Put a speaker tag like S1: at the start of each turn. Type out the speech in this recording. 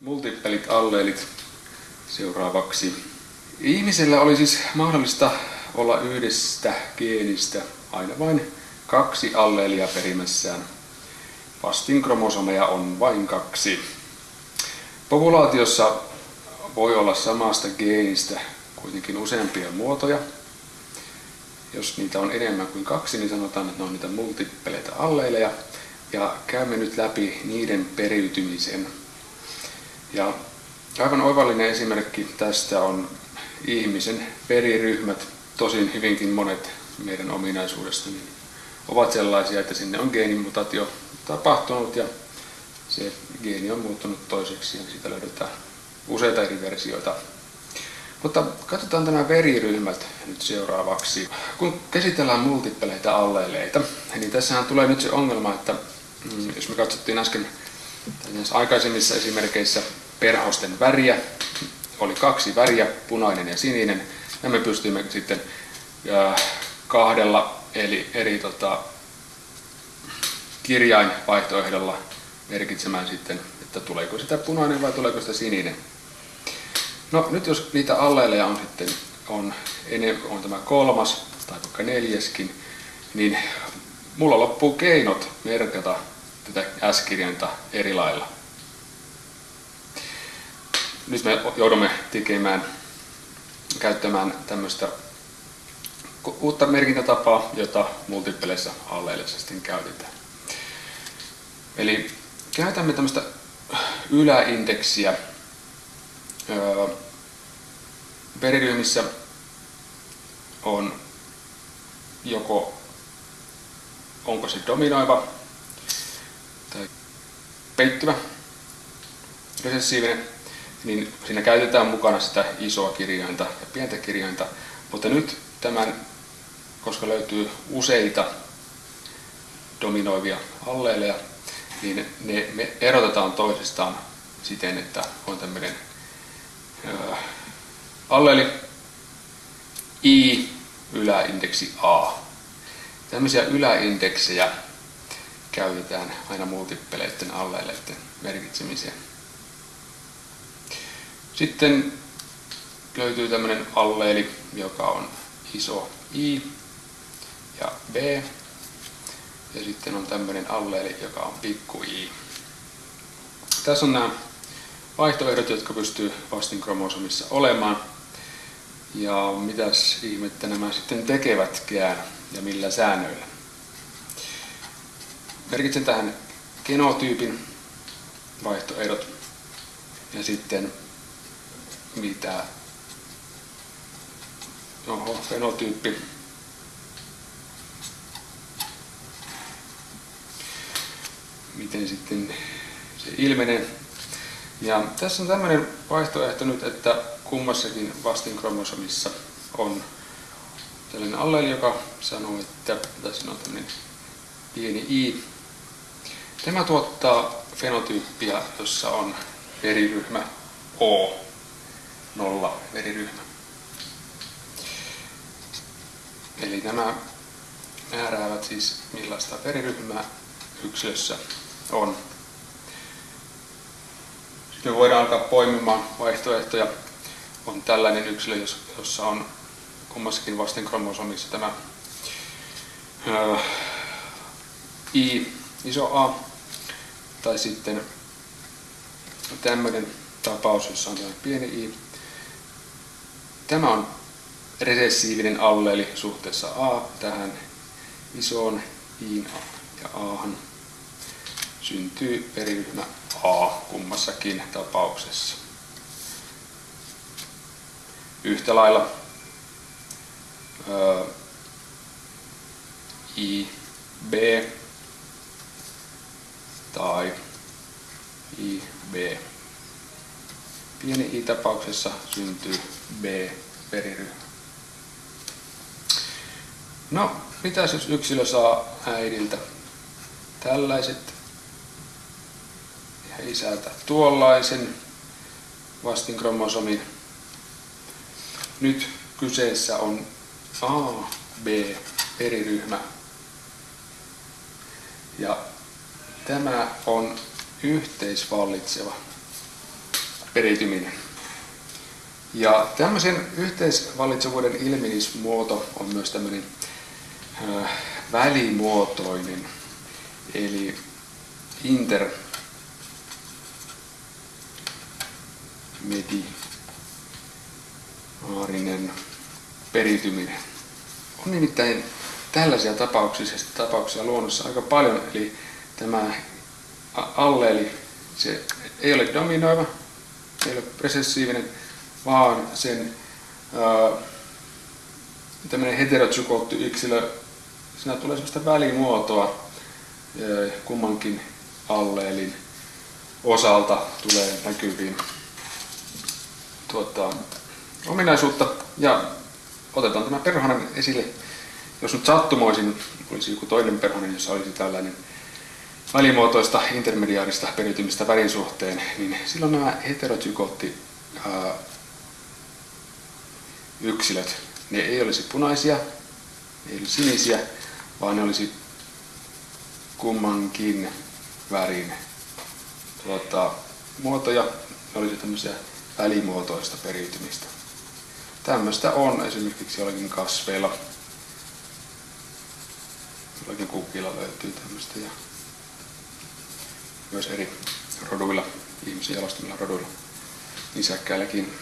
S1: Multippelit alleelit seuraavaksi. Ihmisellä oli siis mahdollista olla yhdestä geenistä aina vain kaksi alleelia perimässään. Vastinkromosomeja on vain kaksi. Populaatiossa voi olla samasta geenistä kuitenkin useampia muotoja. Jos niitä on enemmän kuin kaksi, niin sanotaan, että ne on niitä multippeleitä alleeleja. Ja käymme nyt läpi niiden periytymisen. Ja aivan oivallinen esimerkki tästä on ihmisen veriryhmät, tosin hyvinkin monet meidän ominaisuudesta, niin ovat sellaisia, että sinne on geenimutatio tapahtunut ja se geeni on muuttunut toiseksi ja siitä löydetään useita eri versioita. Mutta katsotaan tämä veriryhmät nyt seuraavaksi. Kun käsitellään multippeleitä alleileita, niin tässähän tulee nyt se ongelma, että mm, jos me katsottiin äsken aikaisemmissa esimerkkeissä perhosten väriä, oli kaksi väriä, punainen ja sininen, ja me pystyimme sitten kahdella eli eri tota, kirjainvaihtoehdolla merkitsemään sitten, että tuleeko sitä punainen vai tuleeko sitä sininen. No nyt jos niitä alleeleja on sitten on, on tämä kolmas tai vaikka neljäskin, niin mulla loppuu keinot merkata tätä S-kirjainta eri lailla. Nyt me joudumme tekemään, käyttämään tämmöistä uutta merkintätapaa, jota multipleissä alleelissa sitten käytetään. Eli käytämme tämmöistä yläindeksiä veriryhmissä on joko onko se dominoiva tai peittyvä resessiivinen, niin siinä käytetään mukana sitä isoa kirjainta ja pientä kirjainta, mutta nyt tämän, koska löytyy useita dominoivia alleeleja, niin ne me erotetaan toisistaan siten, että on tämmöinen alleeli I, yläindeksi A. Tämmöisiä yläindeksejä käytetään aina multippeleiden alleeleiden merkitsemiseen. Sitten löytyy tämmöinen alleeli, joka on iso I ja B. Ja sitten on tämmöinen alleeli, joka on pikku i. Tässä on nämä vaihtoehdot, jotka pystyy vastinkromosomissa olemaan. Ja mitäs ihmettä nämä sitten tekevätkään ja millä säännöillä. Merkitsen tähän genotyypin vaihtoehdot ja sitten mitä Oho, fenotyyppi. Miten sitten se ilmenee. Ja tässä on tämmöinen vaihtoehto nyt, että kummassakin vastinkromosomissa on tällainen alleeli, joka sanoo, että tässä on tämmöinen pieni i. Tämä tuottaa fenotyyppiä, jossa on veriryhmä O, nolla veriryhmä. Eli nämä määräävät siis millaista veriryhmää yksilössä on. Sitten voidaan alkaa poimimaan vaihtoehtoja. On tällainen yksilö, jossa on kummassakin vasten kromosomissa tämä I, iso A, tai sitten tämmöinen tapaus, jossa on pieni I. Tämä on resessiivinen alleeli suhteessa A tähän isoon I ja A syntyy veriryhmä A kummassakin tapauksessa. Yhtä lailla I, B tai I, B. Pieni I-tapauksessa syntyy B-veriryhmä. No, mitäs jos yksilö saa äidiltä tällaiset ja isältä tuollaisen vastinkromosomin. Nyt kyseessä on A, B, periryhmä. Ja tämä on yhteisvallitseva. periytyminen. Ja tämmöisen yhteisvallitsevuuden ilmenismuoto on myös tämmöinen välimuotoinen, eli intermediaarinen periytyminen. On nimittäin tällaisia tapauksia, tapauksia luonnossa aika paljon, eli tämä alleeli, se ei ole dominoiva, ei ole presessiivinen, vaan sen tämmöinen heterozygootti yksilö, siinä tulee sellaista välimuotoa ää, kummankin alleelin osalta tulee näkyviin tuota, ominaisuutta. Ja otetaan tämä perhonen esille. Jos nyt sattumoisin olisi joku toinen perhonen, jossa olisi tällainen välimuotoista intermediaarista periytymistä värin suhteen, niin silloin nämä heterozygootti yksilöt, ne ei olisi punaisia, ei olisi sinisiä, vaan ne olisi kummankin värin tuota, muotoja, ne olisi tämmöisiä välimuotoista periytymistä. Tämmöistä on esimerkiksi jollakin kasveilla, jollakin kukilla löytyy tämmöistä ja myös eri roduilla, ihmisen jalostamilla roduilla, nisäkkäilläkin